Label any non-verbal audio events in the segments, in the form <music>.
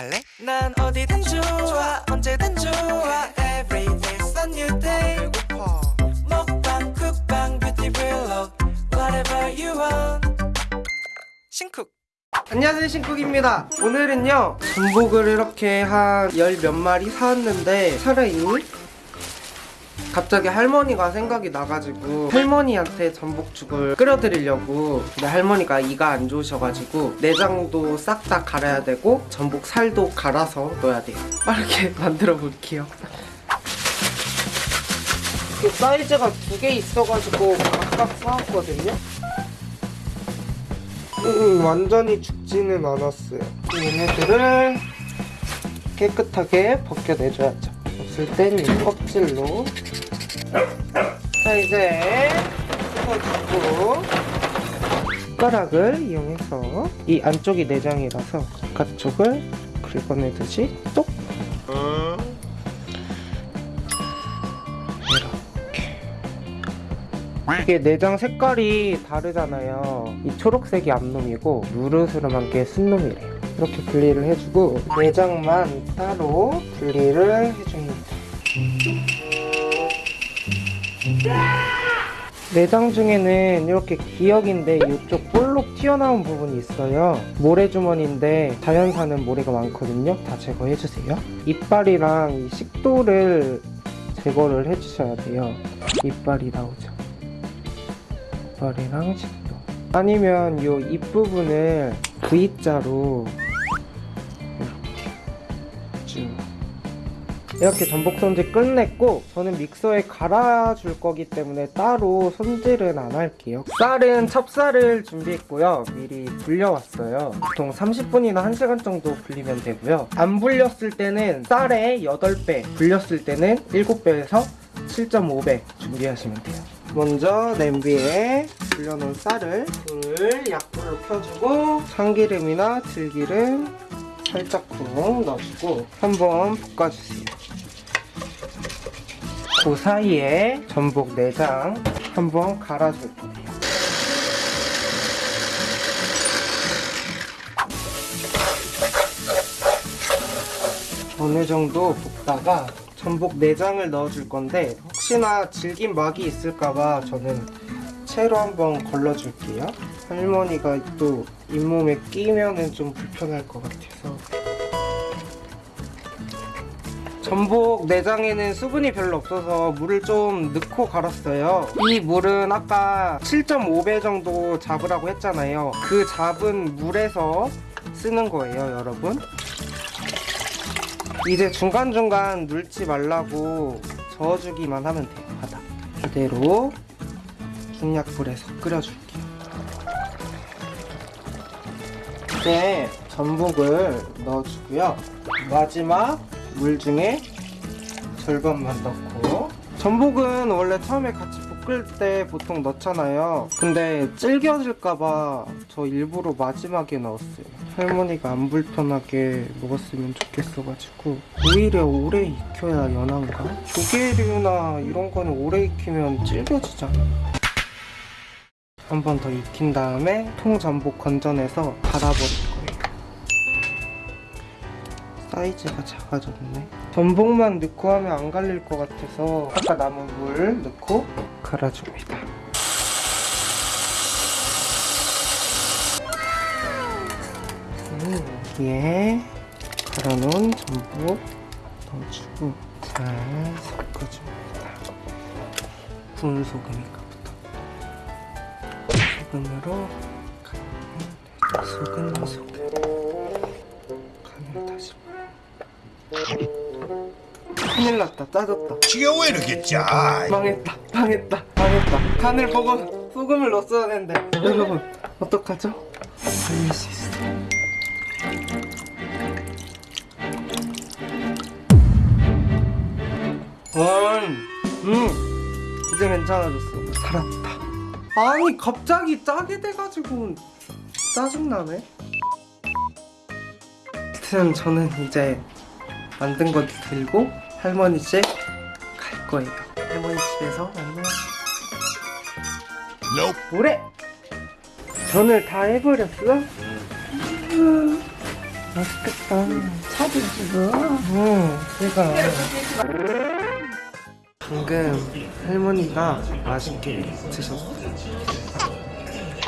갈래? 난 어디든 좋아 언제든 좋아. Every day's a new day. 배고파. 먹방 쿡방 뷰티 블록 Whatever you want. 신쿡. 안녕하세요 신쿡입니다. 오늘은요 전복을 이렇게 한 열 몇 마리 사왔는데 살아있니? 갑자기 할머니가 생각이 나가지고 할머니한테 전복죽을 끓여드리려고 근데 할머니가 이가 안 좋으셔가지고 내장도 싹 다 갈아야 되고 전복 살도 갈아서 넣어야 돼요 빠르게 <laughs> 만들어 볼게요 그 사이즈가 두 개 있어가지고 각각 사왔거든요 음, 완전히 죽지는 않았어요. 얘네들을 깨끗하게 벗겨내줘야죠. 없을 땐이 껍질로. 자, 이제 뜯어주고 숟가락을 이용해서 이 안쪽이 내장이라서 바깥쪽을 긁어내듯이 똑 이게 내장 색깔이 다르잖아요. 이 초록색이 앞놈이고 누르스름한 게 순놈이래요 이렇게 분리를 해주고 내장만 따로 분리를 해줍니다. 내장 중에는 이렇게 기역인데 이쪽 볼록 튀어나온 부분이 있어요. 모래주머니인데 자연산은 모래가 많거든요. 다 제거해주세요. 이빨이랑 이 식도를 제거를 해주셔야 돼요. 이빨이 나오죠. 이빨이랑 식도. 아니면 요 입부분을 V자로 이렇게 전복 손질 끝냈고 저는 믹서에 갈아줄 거기 때문에 따로 손질은 안 할게요. 쌀은 찹쌀을 준비했고요. 미리 불려왔어요. 보통 30분이나 1시간 정도 불리면 되고요. 안 불렸을 때는 쌀의 8배 불렸을 때는 7배에서 7.5배 준비하시면 돼요. 먼저 냄비에 불려놓은 쌀을 불을 약불로 켜주고 참기름이나 들기름 살짝 쿵 넣어주고 한번 볶아주세요 그 사이에 전복 내장 한번 갈아줄 거예요. 어느 정도 볶다가 전복 내장을 넣어줄 건데 혹시나 질긴 막이 있을까봐 저는 채로 한번 걸러줄게요. 할머니가 또 잇몸에 끼면 은 좀 불편할 것 같아서 전복 내장에는 수분이 별로 없어서 물을 좀 넣고 갈았어요. 이 물은 아까 7.5배 정도 잡으라고 했잖아요. 그 잡은 물에서 쓰는 거예요 여러분. 이제 중간중간 눌지 말라고 저어주기만 하면 돼요. 바닥. 그대로 중약불에서 끓여줄게요. 이제 전복을 넣어주고요. 마지막 물 중에 절반만 넣고. 전복은 원래 처음에 같이 볶을 때 보통 넣잖아요. 근데 질겨질까봐 저 일부러 마지막에 넣었어요. 할머니가 안 불편하게 먹었으면 좋겠어가지고 오히려 오래 익혀야 연한가? 조개류나 이런 거는 오래 익히면 질겨지잖아. 한 번 더 익힌 다음에 통전복 건져내서 갈아버릴 거예요 사이즈가 작아졌네. 전복만 넣고 하면 안 갈릴 것 같아서 아까 남은 물 넣고 갈아줍니다. 음, 여기에 갈아놓은 전복 넣어주고 잘 섞어줍니다. 구운 소금이니까부터 소금으로 간을 소금 소금 큰일 났다 짜졌다 왜 이렇게 짜? 망했다 망했다 망했다. 간을 보고 소금을 넣었어야 되는데. 여러분 어떡하죠? 살릴 수 있어. 음, 음. 이제 괜찮아졌어. 살았다. 아니 갑자기 짜게 돼가지고 짜증나네? 저는 이제 만든 거 들고 할머니 집갈 거예요 할머니 집에서 만나요 Nope. 뭐래? 전을 다 해버렸어? 음. 맛있겠다. 사진 찍어. 음, 제가 방금 할머니가 맛있게 드셨어요.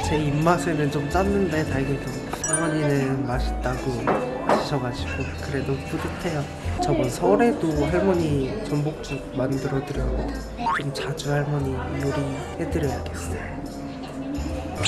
제 입맛에는 좀 짰는데 다행히도 할머니는 맛있다고 하셔가지고 그래도 뿌듯해요. 저번 설에도 할머니 전복죽 만들어 드렸거든요. 좀 자주 할머니 요리 해드려야겠어요.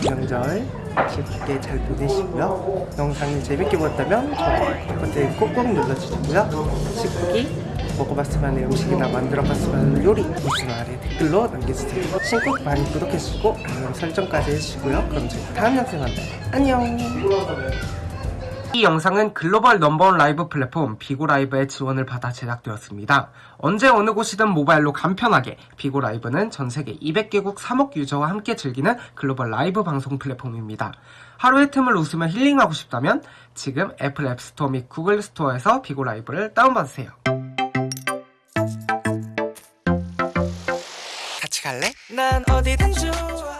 명절 즐겁게 잘 보내시고요. 영상이 재밌게 보였다면 좋아요, 버튼 꾹꾹 눌러주시고요. 식구기 먹어봤으면 음식이나 만들어봤으면 요리 보시면 아래 댓글로 남겨주세요. 신곡 많이 구독해주시고 알람 설정까지 해주시고요. 그럼 저희 다음 영상에 만나요. 안녕. 이 영상은 글로벌 넘버원 라이브 플랫폼 비고라이브의 지원을 받아 제작되었습니다. 언제 어느 곳이든 모바일로 간편하게 BIGO LIVE는 전 세계 200개국 3억 유저와 함께 즐기는 글로벌 라이브 방송 플랫폼입니다. 하루의 틈을 웃으며 힐링하고 싶다면 지금 Apple App Store 및 Google Store에서 BIGO LIVE를 다운받으세요. 같이 갈래? 난 어디든 좋아